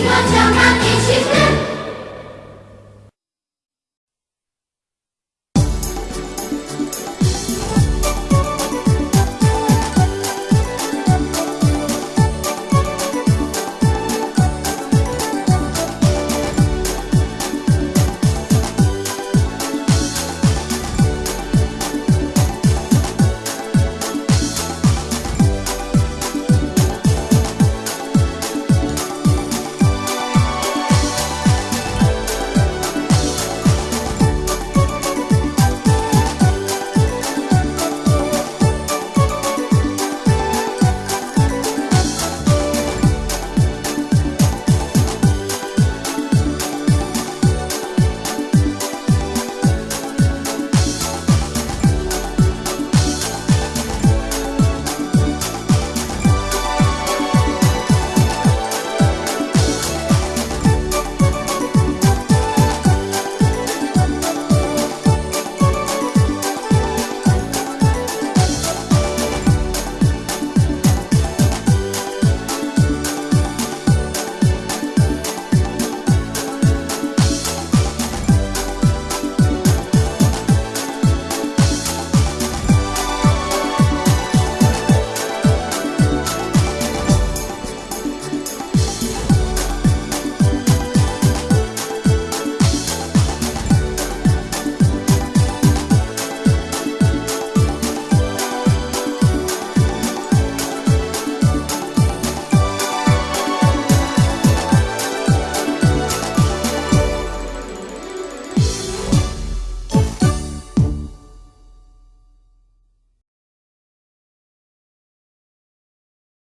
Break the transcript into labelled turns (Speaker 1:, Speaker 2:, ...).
Speaker 1: Wino cię na pięści w tym